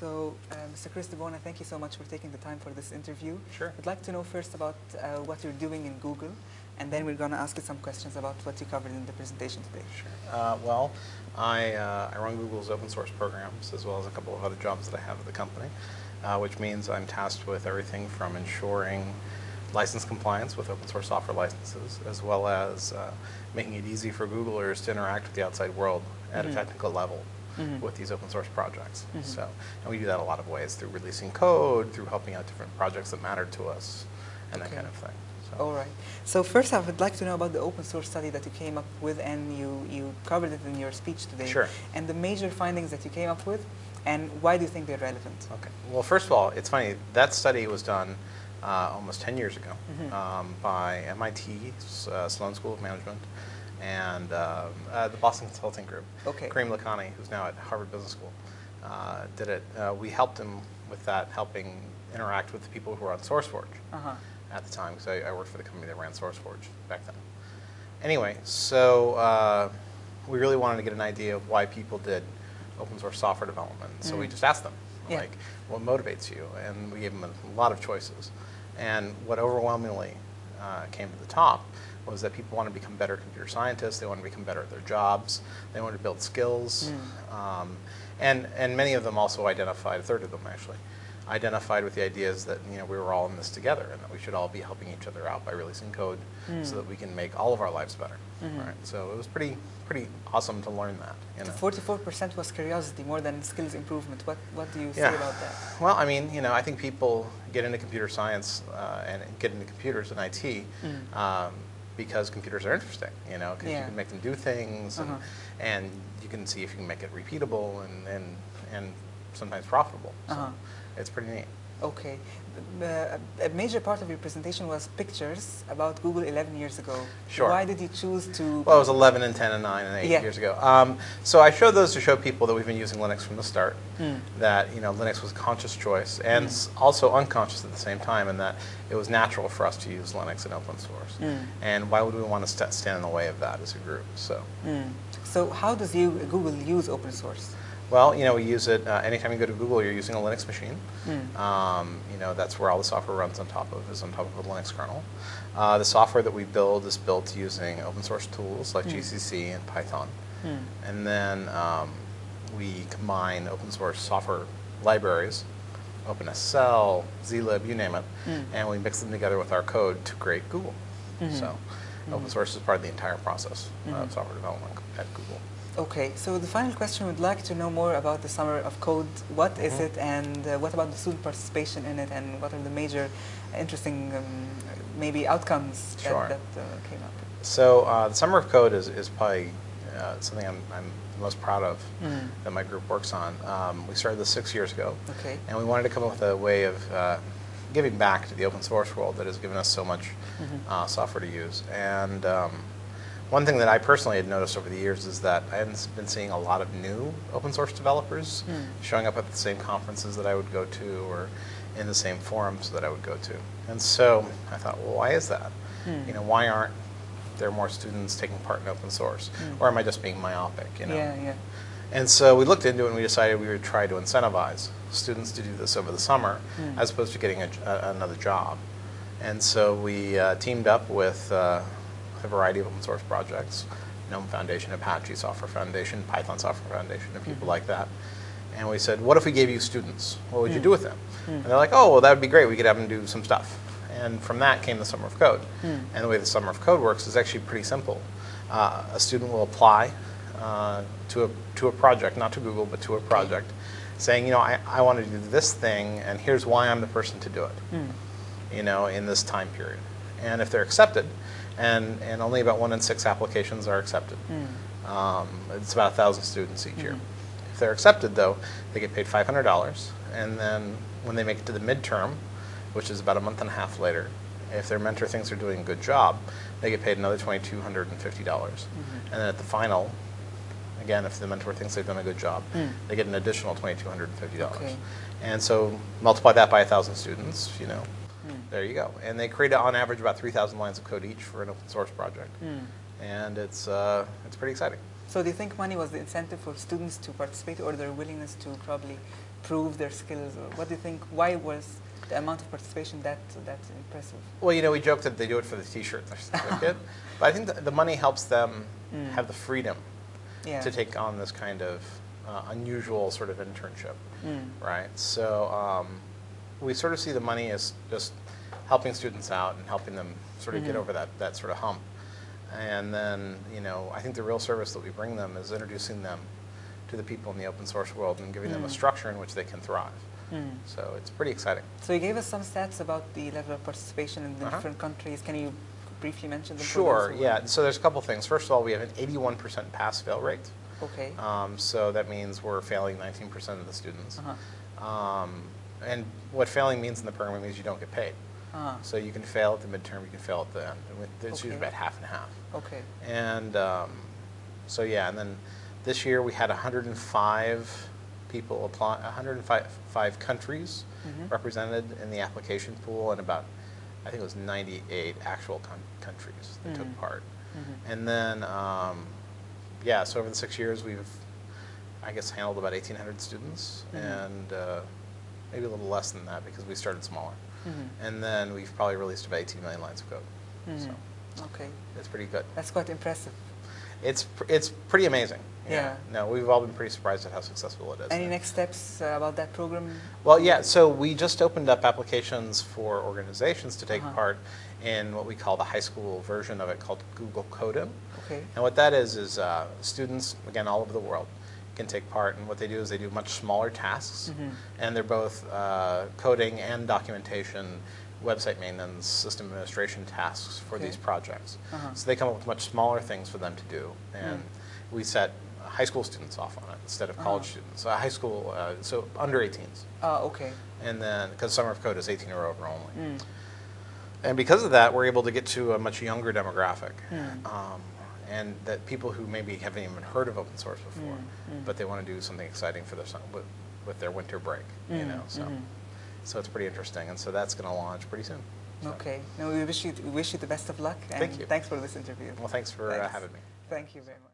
So, uh, Mr. Chris DiBona, thank you so much for taking the time for this interview. Sure. I'd like to know first about uh, what you're doing in Google, and then we're going to ask you some questions about what you covered in the presentation today. Sure. Uh, well, I, uh, I run Google's open source programs as well as a couple of other jobs that I have at the company, uh, which means I'm tasked with everything from ensuring license compliance with open source software licenses, as well as uh, making it easy for Googlers to interact with the outside world at Mhm. a technical level Mhm. with these open source projects. Mhm. So, and we do that a lot of ways through releasing code, through helping out different projects that matter to us, and that kind of thing. So, All right. So first I would like to know about the open source study that you came up with and you, you covered it in your speech today. Sure. And the major findings that you came up with and why do you think they're relevant? Okay. Well, first of all, it's funny. That study was done uh, almost 10 years ago Mhm. um, by MIT, uh, Sloan School of Management, and um, uh, the Boston Consulting Group. Okay. Karim Lakhani, who's now at Harvard Business School, uh, did it. Uh, we helped him with that, helping interact with the people who were on SourceForge Uh-huh. at the time, because I, I worked for the company that ran SourceForge back then. Anyway, so uh, we really wanted to get an idea of why people did open source software development. So we Mm. just asked them, Yeah. like, what motivates you? And we gave them a lot of choices. And what overwhelmingly uh, came to the top was that people want to become better computer scientists, they want to become better at their jobs, they want to build skills. Mm. Um, and, and many of them also identified, a third of them actually, identified with the ideas that you know we were all in this together and that we should all be helping each other out by releasing code Mm. so that we can make all of our lives better. Mhm. Right? So it was pretty pretty awesome to learn that. You know? Forty-four percent was curiosity more than skills improvement. What what do you say about that? Well, I mean, you know, I think people get into computer science uh, and get into computers and IT Mm. um, because computers are interesting, you know, because Yeah. you can make them do things and, Uh-huh. and you can see if you can make it repeatable and, and, and sometimes profitable. So Uh-huh. it's pretty neat. Okay. Uh, a major part of your presentation was pictures about Google 11 years ago. Sure. Why did you choose to? Well, it was 11 and 10 and 9 and 8 Yeah. years ago. Um, so I showed those to show people that we've been using Linux from the start, Mm. that you know Linux was a conscious choice and Mm. also unconscious at the same time, and that it was natural for us to use Linux and open source. Mm. And why would we want to st- stand in the way of that as a group? So, Mm. So how does you, Google use open source? Well, you know, we use it uh, anytime you go to Google, you're using a Linux machine. Mm. Um, you know, that's where all the software runs on top of, is on top of a Linux kernel. Uh, the software that we build is built using open source tools like Mm. GCC and Python. Mm. And then um, we combine open source software libraries, OpenSSL, zlib, you name it, Mm. and we mix them together with our code to create Google. Mhm. So open Mhm. source is part of the entire process Mhm. of software development at Google. Okay, so the final question, we'd like to know more about the Summer of Code. What is Mhm. it and uh, what about the student participation in it and what are the major interesting um, maybe outcomes that, Sure. that uh, came up? So uh, the Summer of Code is, is probably uh, something I'm, I'm most proud of Mm. that my group works on. Um, we started this six years ago. Okay. And we wanted to come up with a way of uh, giving back to the open source world that has given us so much Mhm. uh, software to use. And um, one thing that I personally had noticed over the years is that I hadn't been seeing a lot of new open source developers Mm. showing up at the same conferences that I would go to or in the same forums that I would go to. And so I thought, well, why is that? Mm. You know, why aren't there more students taking part in open source? Mm. Or am I just being myopic, you know? Yeah, yeah. And so we looked into it and we decided we would try to incentivize students to do this over the summer Mm. as opposed to getting a, a- another job. And so we uh, teamed up with uh, a variety of open source projects, GNOME Foundation, Apache Software Foundation, Python Software Foundation, and people Mhm. like that. And we said, what if we gave you students? What would you Mm. do with them? Mm. And they're like, oh, well, that would be great. We could have them do some stuff. And from that came the Summer of Code. Mm. And the way the Summer of Code works is actually pretty simple. Uh, a student will apply uh, to, a, to a project, not to Google, but to a project, saying, you know, I, I want to do this thing, and here's why I'm the person to do it, Mm. you know, in this time period. And if they're accepted, and, and only about one in six applications are accepted, Mm. um, it's about a thousand students each year. Mhm. If they're accepted, though, they get paid $500, and then when they make it to the midterm, which is about a month and a half later, if their mentor thinks they're doing a good job, they get paid another $2,250. Mhm. And then at the final, again, if the mentor thinks they've done a good job, Mm. they get an additional $2,250. Okay. And so multiply that by 1,000 students, you know, Mm. There you go. And they create, on average, about 3,000 lines of code each for an open source project. Mm. And it's, uh, it's pretty exciting. So do you think money was the incentive for students to participate or their willingness to probably prove their skills? Or what do you think, why was the amount of participation that, that impressive? Well, you know, we joke that they do it for the T-shirt and the certificate, but I think the, the money helps them Mm. have the freedom Yeah. to take on this kind of uh, unusual sort of internship, Mm. right? So um, we sort of see the money as just helping students out and helping them sort of get Mhm. over that, that sort of hump. And then, you know, I think the real service that we bring them is introducing them to the people in the open source world and giving them a Mm. structure in which they can thrive. Mm. So it's pretty exciting. So you gave us some stats about the level of participation in the Uh-huh. different countries. Can you briefly mention them? Sure, yeah. So there's a couple things. First of all, we have an 81% pass-fail rate. Okay. Um, so that means we're failing 19% of the students. Uh-huh. Um, and what failing means in the program means you don't get paid. Ah, So you can fail at the midterm, you can fail at the end. It's usually about half and half. okay. And um, so yeah, and then this year we had 105 people apply, 105 five countries Mhm. represented in the application pool, and about I think it was 98 actual coun countries that Mhm. took part. Mhm. And then um, yeah, so over the six years we've I guess handled about 1,800 students, Mhm. and uh, maybe a little less than that because we started smaller. Mhm. And then we've probably released about 18 million lines of code. Mhm. So Okay. That's pretty good. That's quite impressive. It's pr- it's pretty amazing. Yeah. No, we've all been pretty surprised at how successful it is. Any next steps uh, about that program? Well, yeah. So we just opened up applications for organizations to take Uh-huh. part in what we call the high school version of it, called Google Code-in. Okay. And what that is is uh, students, again, all over the world, can take part. And what they do is they do much smaller tasks, Mhm. and they're both uh, coding and documentation, website maintenance, system administration tasks for Okay. these projects. Uh-huh. So they come up with much smaller things for them to do, and Mm. we set high school students off on it instead of college Uh-huh. students. Uh, high school, uh, so under 18s, Ah, okay. and then because Summer of Code is 18 or over only. Mm. And because of that, we're able to get to a much younger demographic. Mm. Um, and that people who maybe haven't even heard of open source before, Mm, mm. but they want to do something exciting for their with, with their winter break, you Mm, know. So, mhm. so it's pretty interesting, and so that's going to launch pretty soon. So- Okay. No, we wish you we wish you the best of luck. And Thank you. Thanks for this interview. Well, thanks for uh, having me. Thank you very much.